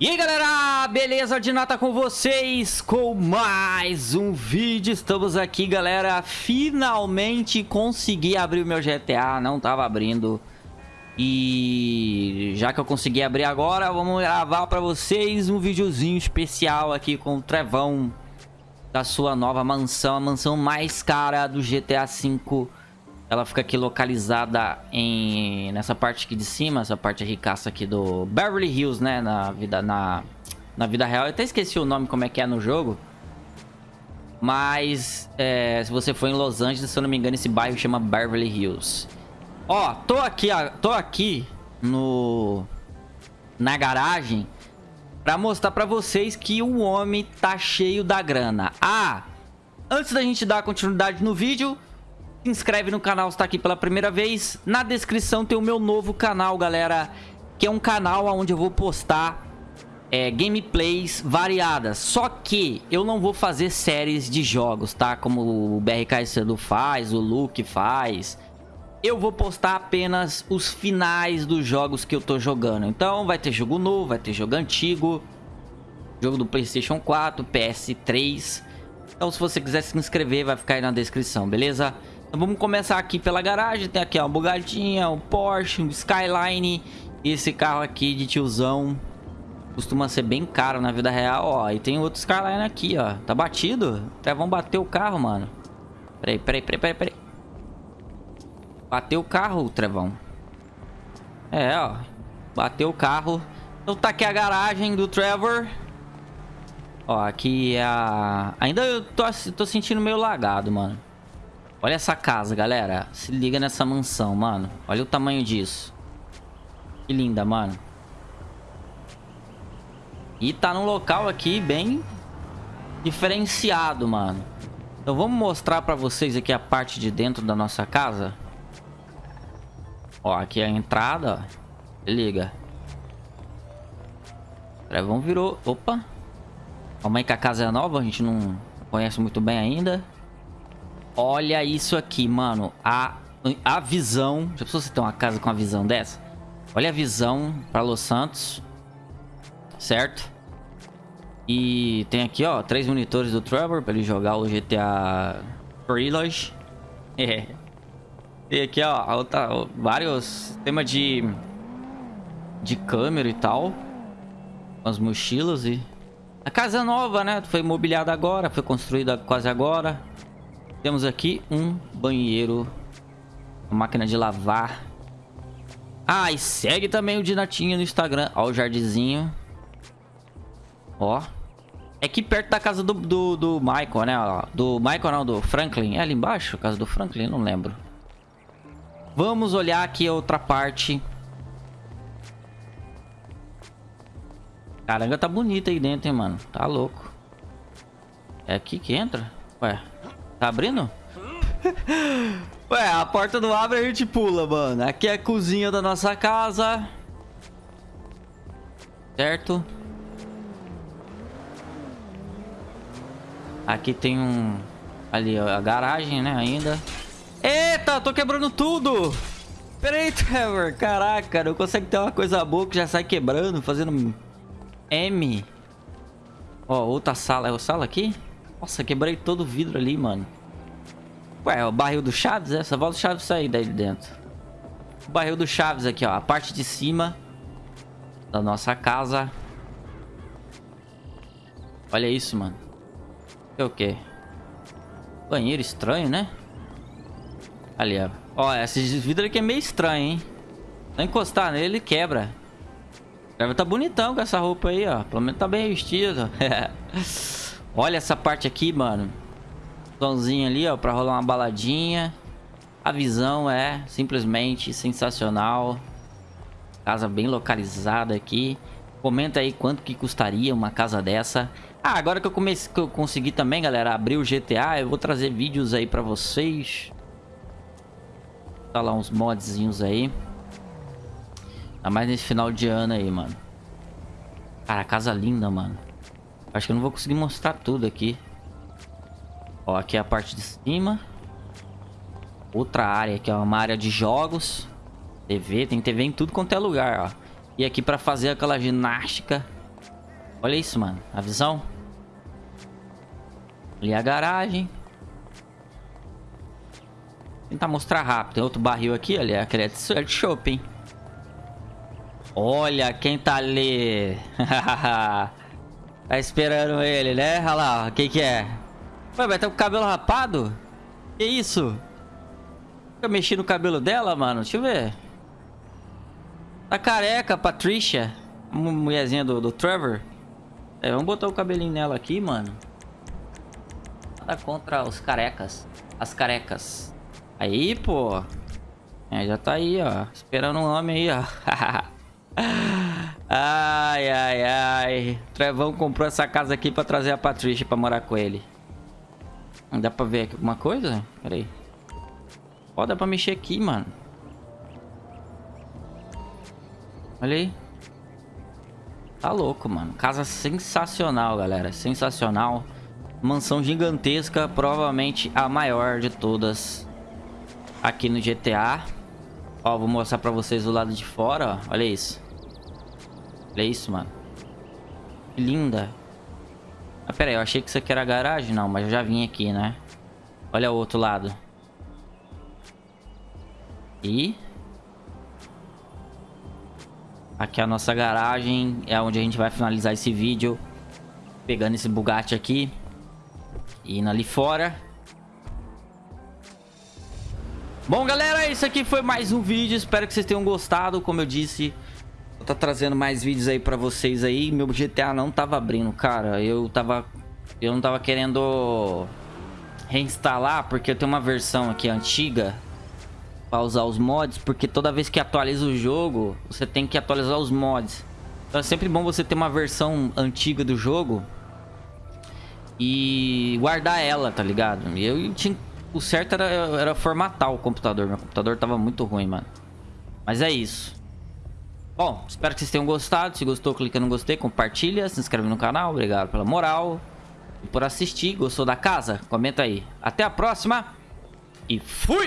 E aí galera, beleza? De nota com vocês? Com mais um vídeo Estamos aqui galera, finalmente consegui abrir o meu GTA, não tava abrindo. E já que eu consegui abrir agora, vamos gravar pra vocês um videozinho especial aqui com o Trevão Da sua nova mansão, a mansão mais cara do GTA V ela fica aqui localizada em nessa parte aqui de cima, essa parte ricaça aqui do Beverly Hills, né, na vida na na vida real. Eu até esqueci o nome como é que é no jogo. Mas é, se você for em Los Angeles, se eu não me engano, esse bairro chama Beverly Hills. Ó, tô aqui, tô aqui no na garagem para mostrar para vocês que o homem tá cheio da grana. Ah, antes da gente dar continuidade no vídeo, se inscreve no canal se está aqui pela primeira vez. Na descrição tem o meu novo canal, galera. Que é um canal onde eu vou postar é, gameplays variadas. Só que eu não vou fazer séries de jogos, tá? Como o BRK Sando faz, o Luke faz. Eu vou postar apenas os finais dos jogos que eu tô jogando. Então vai ter jogo novo, vai ter jogo antigo. Jogo do Playstation 4, PS3. Então se você quiser se inscrever, vai ficar aí na descrição, beleza? Então vamos começar aqui pela garagem. Tem aqui ó, uma bugadinha, um Porsche, um Skyline. E esse carro aqui de tiozão costuma ser bem caro na vida real, ó. E tem outro Skyline aqui, ó. Tá batido? Até vão bater o carro, mano. Peraí, peraí, peraí, peraí, peraí. Bateu o carro, Trevão. É, ó. Bateu o carro. Então tá aqui a garagem do Trevor. Ó, aqui é a... Ainda eu tô, tô sentindo meio lagado, mano. Olha essa casa, galera. Se liga nessa mansão, mano. Olha o tamanho disso. Que linda, mano. E tá num local aqui bem diferenciado, mano. Então vamos mostrar pra vocês aqui a parte de dentro da nossa casa. Ó, aqui é a entrada, ó. Se liga. Trevão virou... Opa. Calma aí que a casa é nova, a gente não conhece muito bem ainda. Olha isso aqui, mano. A, a visão... Já pensou você ter uma casa com uma visão dessa? Olha a visão para Los Santos. Certo? E tem aqui, ó, três monitores do Trevor para ele jogar o GTA Trilogy. É. Tem aqui, ó, outra, vários sistemas de de câmera e tal. As mochilas e a casa nova, né? Foi mobiliada agora, foi construída quase agora. Temos aqui um banheiro. Uma máquina de lavar. Ah, e segue também o Dinatinho no Instagram. Ó o jardinzinho. Ó. É aqui perto da casa do, do, do Michael, né? Ó, do Michael não, do Franklin. É ali embaixo? Casa do Franklin? Não lembro. Vamos olhar aqui a outra parte. Caramba, tá bonita aí dentro, hein, mano. Tá louco. É aqui que entra? Ué. Tá abrindo? Ué, a porta não abre, a gente pula, mano. Aqui é a cozinha da nossa casa. Certo? Aqui tem um... Ali, ó, a garagem, né, ainda. Eita, tô quebrando tudo! Pera aí, Trevor. Caraca, não consegue ter uma coisa boa que já sai quebrando, fazendo M. Ó, outra sala. É a sala aqui? Nossa, quebrei todo o vidro ali, mano. Ué, o barril do Chaves, essa volta do Chaves sair daí de dentro. O barril do Chaves aqui, ó. A parte de cima da nossa casa. Olha isso, mano. É o quê? Banheiro estranho, né? Ali, ó. Ó, esse vidro aqui é meio estranho, hein? Se encostar nele, ele quebra. Deve tá bonitão com essa roupa aí, ó. Pelo menos tá bem vestido. Olha essa parte aqui, mano. Somzinho ali, ó, pra rolar uma baladinha. A visão é simplesmente sensacional. Casa bem localizada aqui. Comenta aí quanto que custaria uma casa dessa. Ah, agora que eu, comecei, que eu consegui também, galera, abrir o GTA, eu vou trazer vídeos aí pra vocês. Tá lá uns modzinhos aí. Ainda mais nesse final de ano aí, mano. Cara, casa linda, mano. Acho que eu não vou conseguir mostrar tudo aqui. Ó, aqui é a parte de cima. Outra área aqui, ó, uma área de jogos. TV, tem TV em tudo quanto é lugar, ó. E aqui pra fazer aquela ginástica. Olha isso, mano. A visão. Ali a garagem. Tentar mostrar rápido. Tem outro barril aqui, ali. Aquele é de shopping. Olha quem tá ali. tá esperando ele, né? Olha lá, quem que é? Ué, vai estar com o cabelo rapado? Que isso? Eu mexi no cabelo dela, mano. Deixa eu ver. Tá careca, Patricia. Mulherzinha do, do Trevor. É, vamos botar o cabelinho nela aqui, mano. Nada contra os carecas. As carecas. Aí, pô. É, já tá aí, ó. Esperando um homem aí, ó. ai, ai, ai. Trevão comprou essa casa aqui pra trazer a Patrícia pra morar com ele. Dá pra ver aqui alguma coisa? Pera aí. Ó, dá pra mexer aqui, mano. Olha aí. Tá louco, mano. Casa sensacional, galera. Sensacional. Mansão gigantesca. Provavelmente a maior de todas. Aqui no GTA. Ó, vou mostrar pra vocês o lado de fora, ó. Olha isso. Olha isso, mano. Que linda. Ah, pera aí. Eu achei que isso aqui era garagem. Não, mas eu já vim aqui, né? Olha o outro lado. E... Aqui é a nossa garagem. É onde a gente vai finalizar esse vídeo. Pegando esse Bugatti aqui. E indo ali fora. Bom, galera, esse aqui foi mais um vídeo. Espero que vocês tenham gostado. Como eu disse, tô trazendo mais vídeos aí pra vocês aí. Meu GTA não tava abrindo, cara. Eu tava... Eu não tava querendo reinstalar, porque eu tenho uma versão aqui antiga para usar os mods, porque toda vez que atualiza o jogo, você tem que atualizar os mods. Então é sempre bom você ter uma versão antiga do jogo e guardar ela, tá ligado? E eu tinha... O certo era, era formatar o computador. Meu computador tava muito ruim, mano. Mas é isso. Bom, espero que vocês tenham gostado. Se gostou, clica no gostei, compartilha, se inscreve no canal. Obrigado pela moral e por assistir. Gostou da casa? Comenta aí. Até a próxima e fui!